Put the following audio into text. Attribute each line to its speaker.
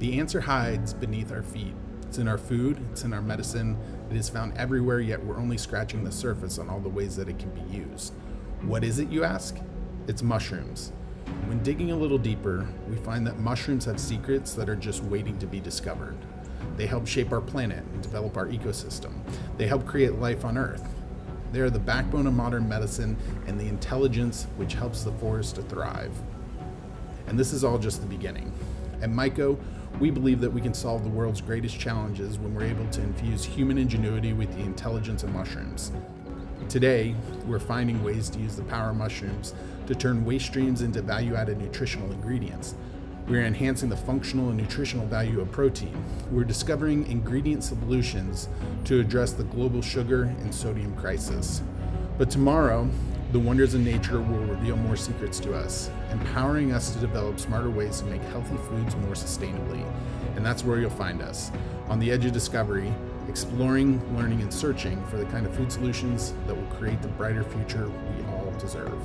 Speaker 1: The answer hides beneath our feet. It's in our food, it's in our medicine, it is found everywhere, yet we're only scratching the surface on all the ways that it can be used. What is it, you ask? It's mushrooms. When digging a little deeper, we find that mushrooms have secrets that are just waiting to be discovered. They help shape our planet and develop our ecosystem. They help create life on Earth. They are the backbone of modern medicine and the intelligence which helps the forest to thrive. And this is all just the beginning. At Myco, we believe that we can solve the world's greatest challenges when we're able to infuse human ingenuity with the intelligence of mushrooms. Today, we're finding ways to use the power of mushrooms to turn waste streams into value added nutritional ingredients. We're enhancing the functional and nutritional value of protein. We're discovering ingredient solutions to address the global sugar and sodium crisis. But tomorrow, the wonders of nature will reveal more secrets to us, empowering us to develop smarter ways to make healthy foods more sustainably. And that's where you'll find us, on the edge of discovery, exploring, learning, and searching for the kind of food solutions that will create the brighter future we all deserve.